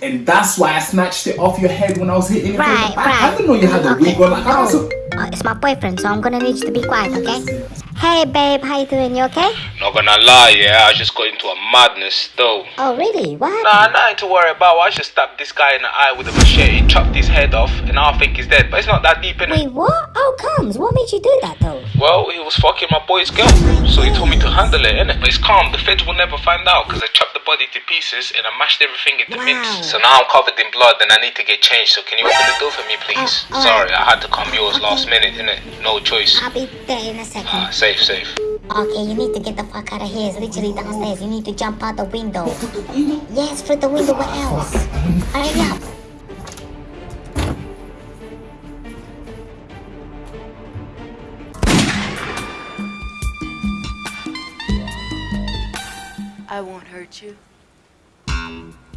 And that's why I snatched it off your head when I was hitting it Right, the back. I didn't know you had a Okay. wig on. Like, I Oh, oh, it's my boyfriend, so I'm gonna need you to be quiet, okay? Hey, babe, how you doing? You okay? Not gonna lie, yeah, I just got into a madness though. Oh, really? What Nah, happened? nothing to worry about. I just stabbed this guy in the eye with a machete, chopped his head off, and now I think he's dead. But it's not that deep in it. Wait, what? How comes? What made you do that, though? Well, he was fucking my boy's girl, so he told me to handle it, innit? But it's calm, the feds will never find out, because I chopped the body to pieces and I mashed everything into Wow. mince. So now I'm covered in blood and I need to get changed, so can you open the door for me, please? Oh, alright. Sorry, I had to come yours Okay. last minute, innit? No choice. I'll be there in a second. Ah, safe, safe. Okay, you need to get the fuck out of here. It's literally downstairs. You need to jump out the window. Yes, through the window. What else? Hurry up. I won't hurt you.